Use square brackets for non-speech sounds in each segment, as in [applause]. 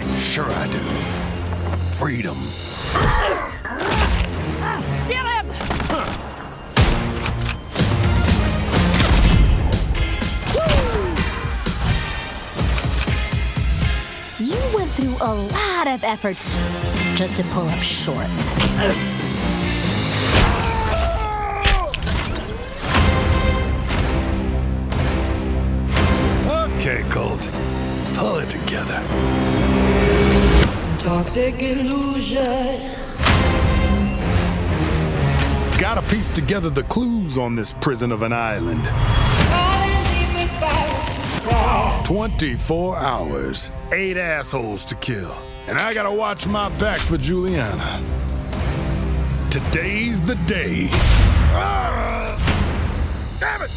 idea what's out there. Sure I do. Freedom. Kill him! You went through a lot of efforts just to pull up short. Okay, Colt. Pull it together. Toxic illusion. Gotta piece together the clues on this prison of an island. Calling deepest spirits. 24 hours, eight assholes to kill. And I gotta watch my back for Julianna. Today's the day. Ah! Damn it!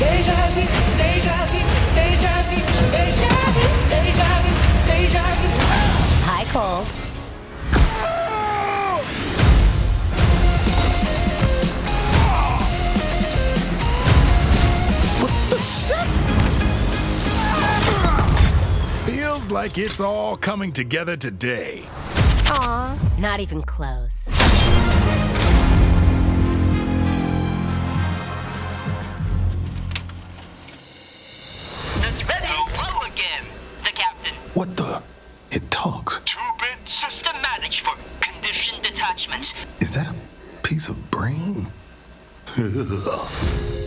Vu, deja vu. Hi, Cole. Feels like it's all coming together today. Aw, not even close. What the? It talks. Two-bit system managed for condition detachment. Is that a piece of brain? [laughs]